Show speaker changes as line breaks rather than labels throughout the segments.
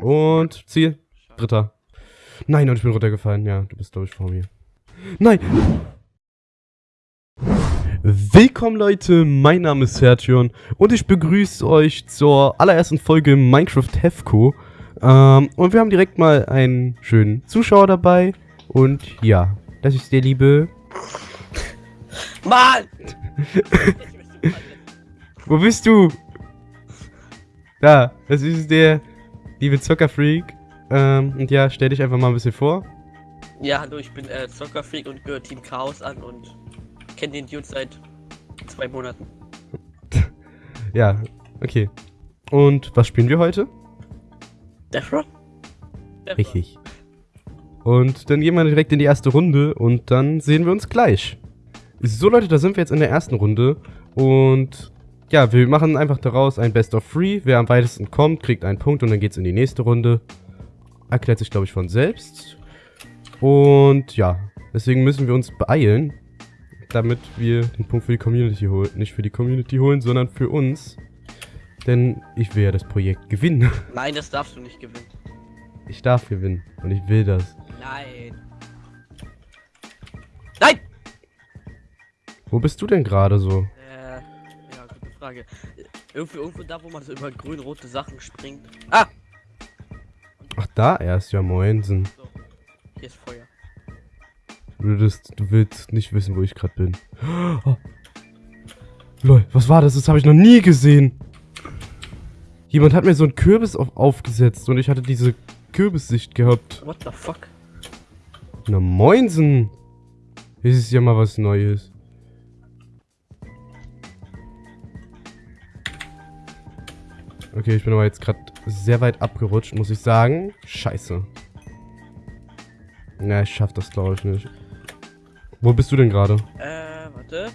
Und Ziel. Dritter. Nein, und ich bin runtergefallen. Ja, du bist, glaube ich, vor mir. Nein! Willkommen Leute, mein Name ist Sertion und ich begrüße euch zur allerersten Folge Minecraft Hefco. Ähm, und wir haben direkt mal einen schönen Zuschauer dabei. Und ja, das ist der liebe...
Mann!
Wo bist du? Da, das ist der liebe Zockerfreak. Ähm, und ja, stell dich einfach mal ein bisschen vor.
Ja, hallo, ich bin äh, Zockerfreak und gehöre Team Chaos an und kenne den Dude seit zwei Monaten.
Ja, okay. Und was spielen wir heute?
Death Run? Death.
Richtig. Und dann gehen wir direkt in die erste Runde und dann sehen wir uns gleich. So Leute, da sind wir jetzt in der ersten Runde und ja, wir machen einfach daraus ein Best of Three. Wer am weitesten kommt, kriegt einen Punkt und dann geht's in die nächste Runde. Erklärt sich, glaube ich, von selbst. Und ja, deswegen müssen wir uns beeilen, damit wir den Punkt für die Community holen. Nicht für die Community holen, sondern für uns. Denn ich will ja das Projekt gewinnen.
Nein, das darfst du nicht gewinnen.
Ich darf gewinnen und ich will das.
Nein. Nein!
Wo bist du denn gerade so?
Frage. Irgendwo, irgendwo da, wo man so über grün-rote Sachen springt. Ah!
Ach, da erst, ja moinsen.
So. Hier ist Feuer.
Du, würdest, du willst nicht wissen, wo ich gerade bin. Oh. Lol, was war das? Das habe ich noch nie gesehen. Jemand hat mir so einen Kürbis auf, aufgesetzt und ich hatte diese Kürbissicht gehabt.
What the fuck?
Na moinsen. Das ist ja mal was Neues. Okay, ich bin aber jetzt gerade sehr weit abgerutscht, muss ich sagen. Scheiße. Na, ich schaff das glaube ich nicht. Wo bist du denn gerade?
Äh, warte.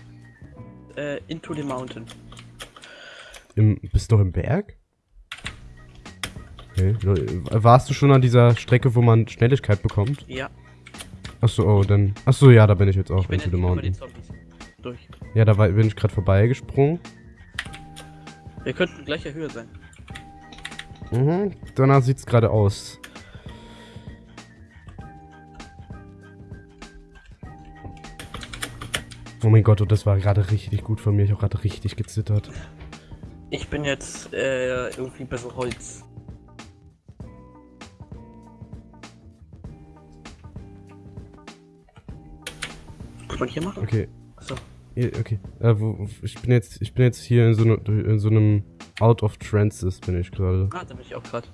Äh, into the mountain.
Im, bist du noch im Berg? Okay. Warst du schon an dieser Strecke, wo man Schnelligkeit bekommt?
Ja,
Achso, oh, dann. Achso, ja, da bin ich jetzt auch.
ich bin
into the mountain.
Durch.
Ja, da war, bin ich gerade vorbeigesprungen.
Wir könnten gleicher Höhe sein.
Mhm, danach sieht's gerade aus. Oh mein Gott, und das war gerade richtig gut von mir. Ich habe gerade richtig gezittert.
Ich bin jetzt äh, irgendwie so Holz. Kann man hier machen?
Okay,
Achso.
Okay. Äh, wo, ich bin jetzt, ich bin jetzt hier in so, ne, in so einem Out of Trances bin ich gerade.
Ah, da bin ich auch gerade.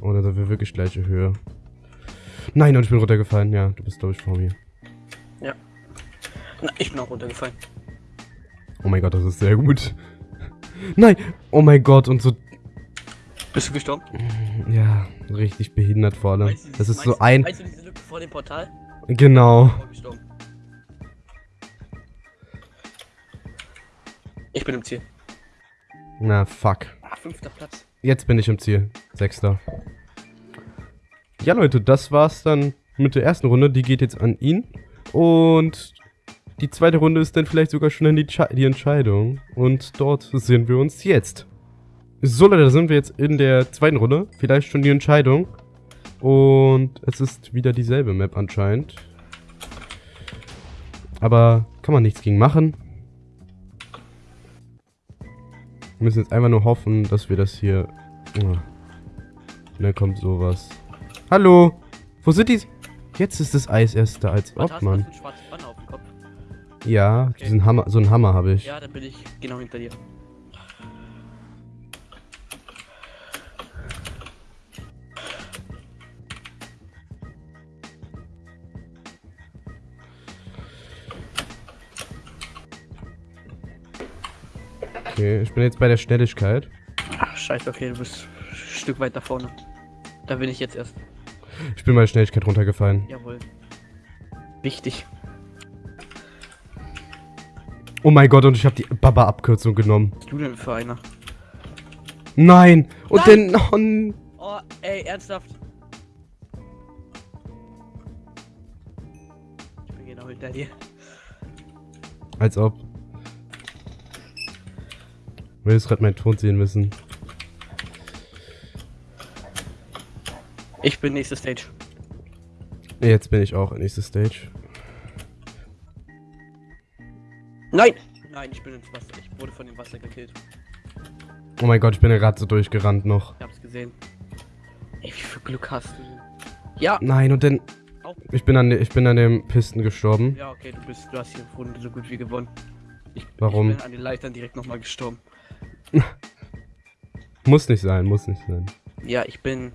Oh, da sind wir wirklich gleiche Höhe. Nein, und ich bin runtergefallen. Ja, du bist glaube ich vor mir.
Na, ich bin auch runtergefallen.
Oh mein Gott, das ist sehr gut. Nein! Oh mein Gott, und so
Bist du gestorben?
Ja, richtig behindert vor allem.
Meinst du
Das ist so
meinst-
ein.
Meinst du diese Lücke vor dem Portal?
Genau.
Oh, gestorben. Ich bin im Ziel.
Na, fuck.
Ah, fünfter Platz.
Jetzt bin ich im Ziel. Sechster. Ja, Leute, das war's dann mit der ersten Runde. Die geht jetzt an ihn. Und die zweite Runde ist dann vielleicht sogar schon die, die Entscheidung. Und dort sehen wir uns jetzt. So, Leute, da sind wir jetzt in der zweiten Runde. Vielleicht schon die Entscheidung. Und es ist wieder dieselbe Map anscheinend. Aber kann man nichts gegen machen. Wir müssen jetzt einfach nur hoffen, dass wir das hier... Oh. Und dann kommt sowas. Hallo! Wo sind die... Jetzt ist das Eis erst da, als ob, Mann. Ja,
Okay.
diesen Hammer, so einen Hammer habe ich.
Ja, dann bin ich genau hinter dir.
Okay, ich bin jetzt bei der Schnelligkeit.
Ach, scheiße, okay, du bist ein Stück weiter vorne. Da bin ich jetzt erst.
Ich bin bei der Schnelligkeit runtergefallen.
Jawohl. Wichtig.
Oh mein Gott, und ich habe die Baba-Abkürzung genommen.
Was du denn für einer?
Nein! Und
Nein!
dann... Oh,
Oh, ey, ernsthaft. Ich bin genau hinter dir.
als ob. Wir jetzt gerade meinen Ton sehen müssen.
Ich bin nächste Stage.
Jetzt bin ich auch in nächste Stage.
Nein! Nein, ich bin ins Wasser. Ich wurde von dem Wasser gekillt.
Oh mein Gott, ich bin gerade so durchgerannt noch.
Ich hab's gesehen. Ey, wie viel Glück hast du? Ja!
Nein, und dann... Ich bin an, ich bin an dem Pisten gestorben.
Ja, okay, du bist, du hast hier Runde so gut wie gewonnen. Ich,
Warum?
Ich bin an den Leitern direkt nochmal gestorben.
Muss nicht sein, muss nicht sein.
Ja, ich bin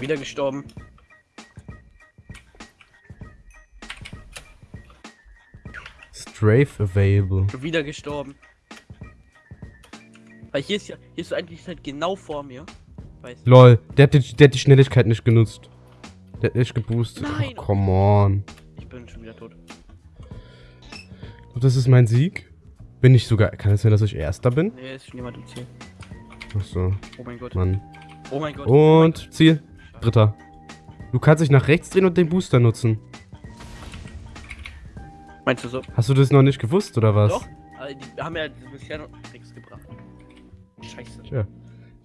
wieder gestorben.
Strafe available.
Wieder gestorben. Weil hier ist ja, hier ist eigentlich halt genau vor mir. Weißt du?
Lol, der hat, die, der hat die Schnelligkeit nicht genutzt. Der hat nicht geboostet.
Nein.
Oh, come on.
Ich bin schon wieder tot.
Und das ist mein Sieg? Bin ich sogar... Kann es sein, dass ich Erster bin?
Nee, ist schon jemand im Ziel.
Achso,
Oh mein Gott.
Mann.
Oh mein Gott.
Und Ziel. Dritter. Du kannst dich nach rechts drehen und den Booster nutzen.
Meinst du so?
Hast du das noch nicht gewusst, oder was?
Doch. Aber die haben ja bisher noch nichts gebracht. Scheiße.
Tja.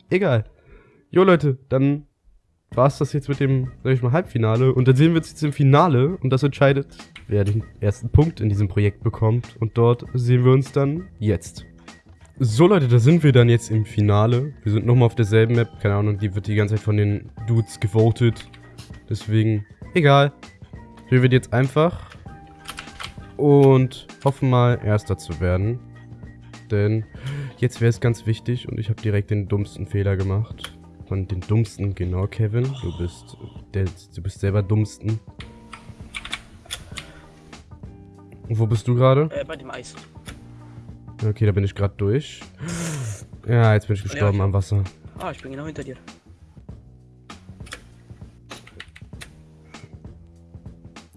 Egal. Jo, Leute, dann war's das jetzt mit dem, sag ich mal, Halbfinale. Und dann sehen wir uns jetzt im Finale und das entscheidet, wer den ersten Punkt in diesem Projekt bekommt. Und dort sehen wir uns dann jetzt. So, Leute, da sind wir dann jetzt im Finale. Wir sind nochmal auf derselben Map. Keine Ahnung, die wird die ganze Zeit von den Dudes gewotet. Deswegen, egal. Wir werden jetzt einfach und hoffen mal, Erster zu werden. Denn jetzt wäre es ganz wichtig und ich habe direkt den dummsten Fehler gemacht. Von den dummsten, genau, Kevin. Du bist, der, du bist selber dummsten. Und wo bist du gerade?
Äh, bei dem Eis.
Okay, da bin ich gerade durch. Ja, jetzt bin ich gestorben
ich
am Wasser.
Ah, ich bin genau hinter dir.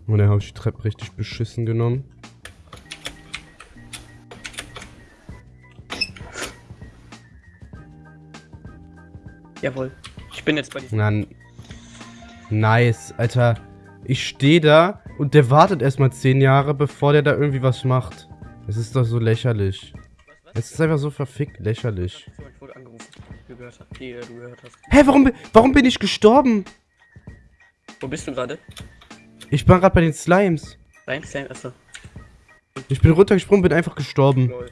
Und dann habe ich die Treppe richtig beschissen genommen.
Jawohl. Ich bin jetzt bei dir.
Na, nice, Alter. Ich stehe da und der wartet erstmal 10 Jahre, bevor der da irgendwie was macht. Es ist doch so lächerlich. Es ist einfach so verfickt lächerlich.
Ich wurde angerufen. Wie du gehört hast. Wie du gehört hast.
Hä, warum, warum bin ich gestorben?
Wo bist du gerade?
Ich war gerade bei den Slimes.
Nein, Sam, achso.
Ich bin runtergesprungen, bin einfach gestorben.
Lol.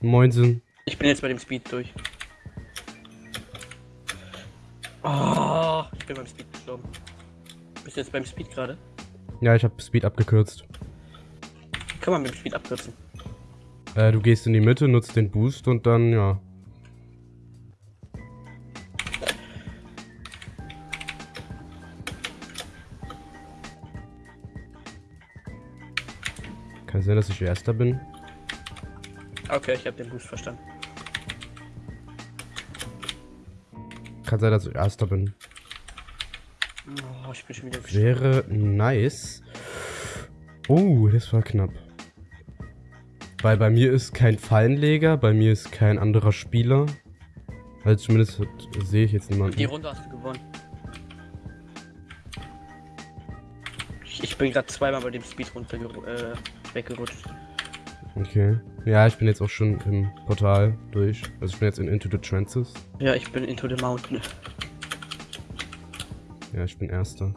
Moinsen.
Ich bin jetzt bei dem Speed durch. Oh, ich bin beim Speed gestorben. Bist du jetzt beim Speed gerade?
Ja, ich habe Speed abgekürzt.
Kann man mit dem Speed abkürzen.
Äh, du gehst in die Mitte, nutzt den Boost und dann, ja. Kann sein, dass ich Erster bin.
Okay, ich habe den Boost verstanden.
Kann sein, dass ich Erster bin.
Oh, ich bin schon wieder.
Wäre nice. Oh, das war knapp. Weil bei mir ist kein Fallenleger, bei mir ist kein anderer Spieler. Also zumindest sehe ich jetzt
Die
niemanden.
Runde hast du gewonnen. Ich, ich bin gerade zweimal bei dem Speed runter äh, weggerutscht.
Okay. Ja, ich bin jetzt auch schon im Portal durch. Also ich bin jetzt in Into the Trances.
Ja, ich bin into the mountain.
Ja, ich bin Erster.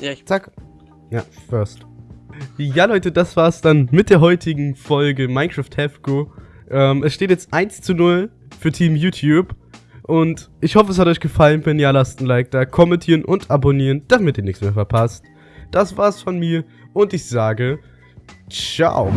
Ja, ich
Zack. Ja, first. Ja, Leute, das war's dann mit der heutigen Folge Minecraft Have Go. Ähm, es steht jetzt 1 zu 0 für Team YouTube. Und ich hoffe, es hat euch gefallen. Wenn ja, lasst ein Like da, kommentieren und abonnieren, damit ihr nichts mehr verpasst. Das war's von mir und ich sage, ciao.